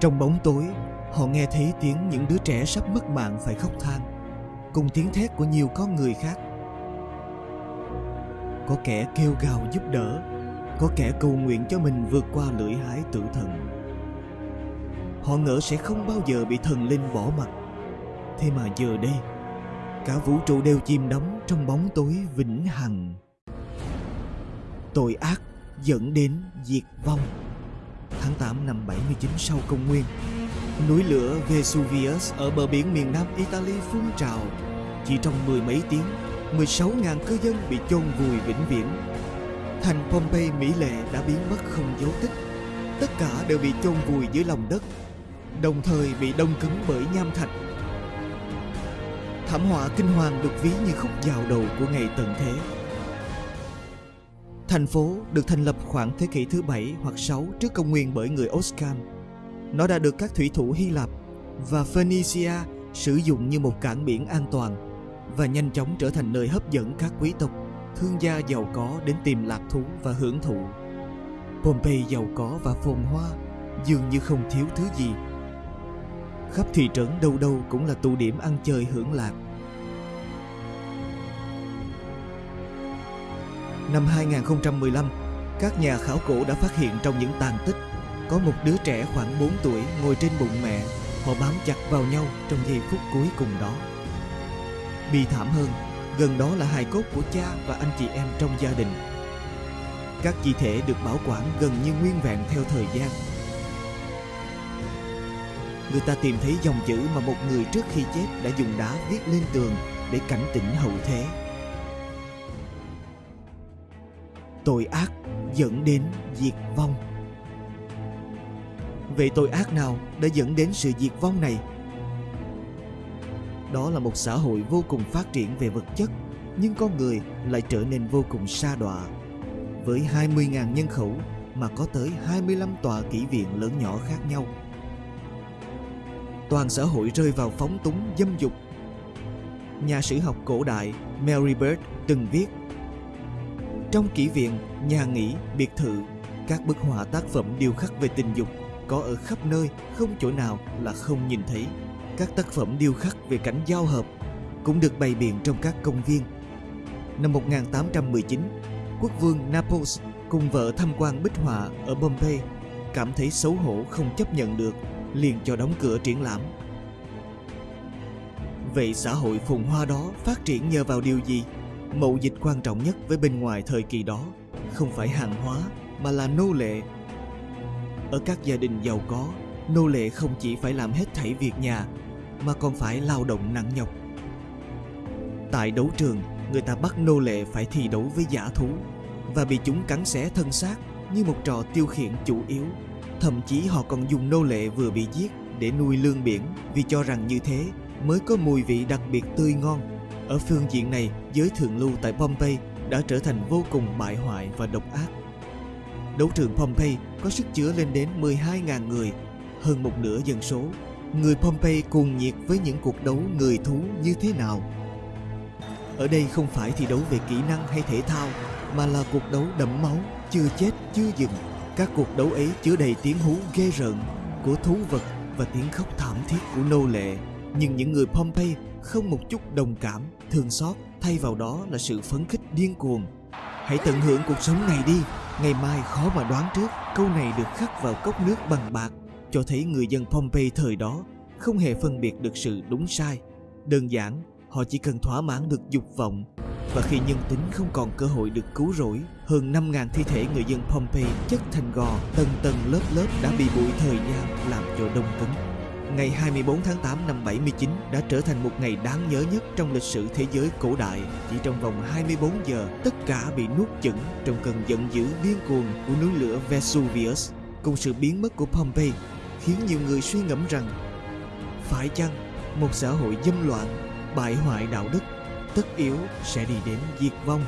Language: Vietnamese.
Trong bóng tối, họ nghe thấy tiếng những đứa trẻ sắp mất mạng phải khóc than, cùng tiếng thét của nhiều con người khác. Có kẻ kêu gào giúp đỡ, có kẻ cầu nguyện cho mình vượt qua lưỡi hái tử thần. Họ ngỡ sẽ không bao giờ bị thần linh bỏ mặt. Thế mà giờ đây, cả vũ trụ đều chìm đắm trong bóng tối vĩnh hằng. Tội ác dẫn đến diệt vong. Tháng 8 năm 79 sau công nguyên, núi lửa Vesuvius ở bờ biển miền nam Italy phun trào. Chỉ trong mười mấy tiếng, 16.000 cư dân bị chôn vùi vĩnh viễn. Thành Pompeii mỹ lệ đã biến mất không dấu tích. Tất cả đều bị chôn vùi dưới lòng đất, đồng thời bị đông cứng bởi nham thạch. Thảm họa kinh hoàng được ví như khúc dạo đầu của ngày tận thế. Thành phố được thành lập khoảng thế kỷ thứ 7 hoặc 6 trước công nguyên bởi người Oscan. Nó đã được các thủy thủ Hy Lạp và Phoenicia sử dụng như một cảng biển an toàn và nhanh chóng trở thành nơi hấp dẫn các quý tộc, thương gia giàu có đến tìm lạc thú và hưởng thụ. Pompeii giàu có và phồn hoa, dường như không thiếu thứ gì. Khắp thị trấn đâu đâu cũng là tụ điểm ăn chơi hưởng lạc. Năm 2015, các nhà khảo cổ đã phát hiện trong những tàn tích có một đứa trẻ khoảng 4 tuổi ngồi trên bụng mẹ. Họ bám chặt vào nhau trong giây phút cuối cùng đó. Bi thảm hơn, gần đó là hài cốt của cha và anh chị em trong gia đình. Các chi thể được bảo quản gần như nguyên vẹn theo thời gian. Người ta tìm thấy dòng chữ mà một người trước khi chết đã dùng đá viết lên tường để cảnh tỉnh hậu thế. Tội ác dẫn đến diệt vong vậy tội ác nào đã dẫn đến sự diệt vong này đó là một xã hội vô cùng phát triển về vật chất, nhưng con người lại trở nên vô cùng sa đọa với 20.000 nhân khẩu mà có tới 25 tòa kỹ viện lớn nhỏ khác nhau. Toàn xã hội rơi vào phóng túng dâm dục. Nhà sử học cổ đại Mary Bird từng viết trong kỹ viện, nhà nghỉ, biệt thự, các bức họa tác phẩm điêu khắc về tình dục có ở khắp nơi, không chỗ nào là không nhìn thấy. Các tác phẩm điêu khắc về cảnh giao hợp cũng được bày biện trong các công viên. Năm 1819, quốc vương Naples cùng vợ tham quan bích họa ở Bombay, cảm thấy xấu hổ không chấp nhận được, liền cho đóng cửa triển lãm. Vậy xã hội phồn hoa đó phát triển nhờ vào điều gì? Mậu dịch quan trọng nhất với bên ngoài thời kỳ đó không phải hàng hóa mà là nô lệ. Ở các gia đình giàu có, nô lệ không chỉ phải làm hết thảy việc nhà mà còn phải lao động nặng nhọc. Tại đấu trường, người ta bắt nô lệ phải thi đấu với giả thú và bị chúng cắn xé thân xác như một trò tiêu khiển chủ yếu. Thậm chí họ còn dùng nô lệ vừa bị giết để nuôi lương biển vì cho rằng như thế mới có mùi vị đặc biệt tươi ngon ở phương diện này, giới thượng lưu tại Pompeii đã trở thành vô cùng bại hoại và độc ác. Đấu trường Pompeii có sức chứa lên đến 12.000 người, hơn một nửa dân số. Người Pompeii cuồng nhiệt với những cuộc đấu người thú như thế nào? Ở đây không phải thi đấu về kỹ năng hay thể thao, mà là cuộc đấu đẫm máu, chưa chết, chưa dừng. Các cuộc đấu ấy chứa đầy tiếng hú ghê rợn của thú vật và tiếng khóc thảm thiết của nô lệ. Nhưng những người Pompeii không một chút đồng cảm, thương xót, thay vào đó là sự phấn khích điên cuồng. Hãy tận hưởng cuộc sống này đi, ngày mai khó mà đoán trước. Câu này được khắc vào cốc nước bằng bạc, cho thấy người dân Pompeii thời đó không hề phân biệt được sự đúng sai. Đơn giản, họ chỉ cần thỏa mãn được dục vọng và khi nhân tính không còn cơ hội được cứu rỗi, hơn 5.000 thi thể người dân Pompeii chất thành gò, tầng tầng lớp lớp đã bị bụi thời gian làm cho đông cứng. Ngày 24 tháng 8 năm 79 đã trở thành một ngày đáng nhớ nhất trong lịch sử thế giới cổ đại. Chỉ trong vòng 24 giờ, tất cả bị nuốt chửng trong cơn giận dữ điên cuồng của núi lửa Vesuvius cùng sự biến mất của Pompeii khiến nhiều người suy ngẫm rằng phải chăng một xã hội dâm loạn, bại hoại đạo đức tất yếu sẽ đi đến diệt vong